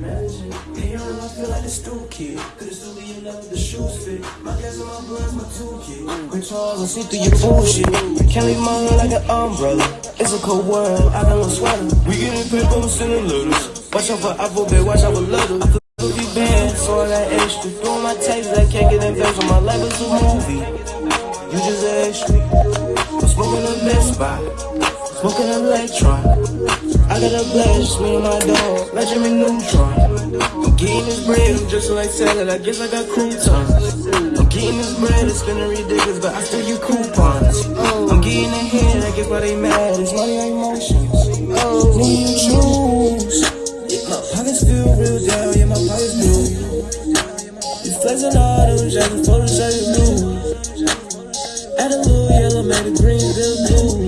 manager. Hey, yo, I feel like a stool kid. Could've still be with the shoes fit. My gas and my blood's my toolkit. When Charles, see through your bullshit. You can't leave my like an umbrella. It's a cold world, I got no sweater. We getting but I'm sending letters. Watch out for babe, watch out for letters. Be bad, so I got extra. Doing my taxes, I can't get invest on my life is a movie. You just extra. I'm smoking a Best Buy, smoking an Electron. I got a blast, me and my dog, Jimmy Neutron. I'm getting this bread, I'm just like salad, I guess I got croutons. I'm getting this bread, it's spinning ridiculous, but I still use coupons. I'm getting ahead, I guess why they mad, it's money ain't emotions. Oh, you choose, my pockets feel real down, yeah, my pockets feel You flexing all them jackets, photos show you blue. Add a little yellow, made the green bill blue.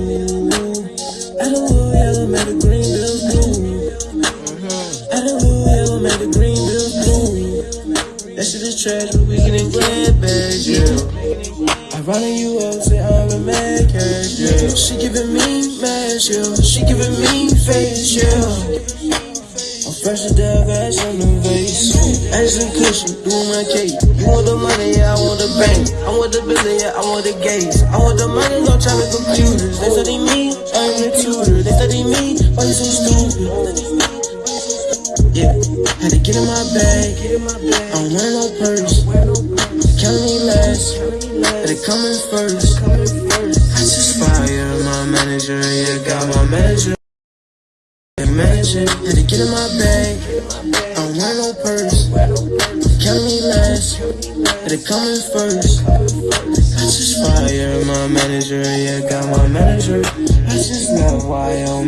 That shit is trash, but we getting grand bags, yeah. I run you up, say I'm a mad cash, yeah. She giving me mash, yeah. She giving me face, yeah. I'm fresh to death, ass on the vase. Ass and cushion, doing my cake. You want the money, yeah, I want the bank. I want the billion, yeah, I want the gates. I want the money, no time with computers. They study me, had to get in my bag. I don't wear no purse. Count me last, but it coming first. I just fire my manager, yeah, got my manager. Imagine, had to get in my bag. I don't wear no purse. Count me last, but it coming first. I just fire my manager, yeah, got my manager. I just know why I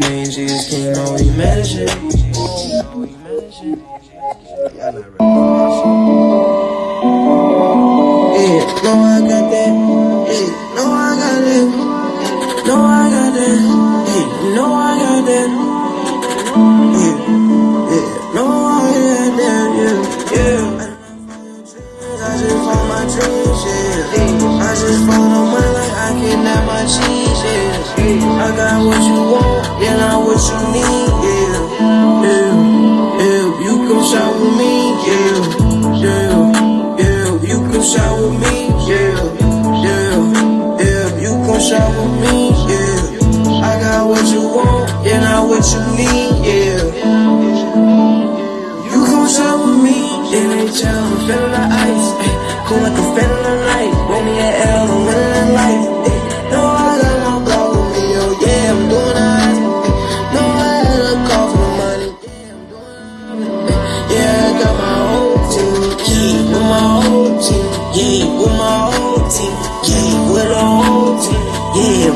Yeah, no, I got that. Yeah, no, I got that. No, I got that. Yeah, no, I got that. Yeah, yeah, no, I got that. Yeah, yeah. I just want my dreams, yeah. I just no money like I can have my. I got what you want, yeah, not what you need. Yeah, you come shop with me, yeah. I got what you want, yeah, not what you need, yeah. You come shop with me, NHL, I'm feeling the ice, ay, cool like fan of the night. Me an L, I'm winning in life, ay. No, I got no block with me, oh yeah, I'm doing eyes, eh. ay. No, I had a call for the money, yeah, I'm doing ay. Eh. Yeah, I got my whole team, yeah, with my whole team, yeah, with my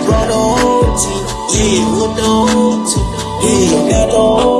brought the whole team, yeah, with the whole team, yeah, got the whole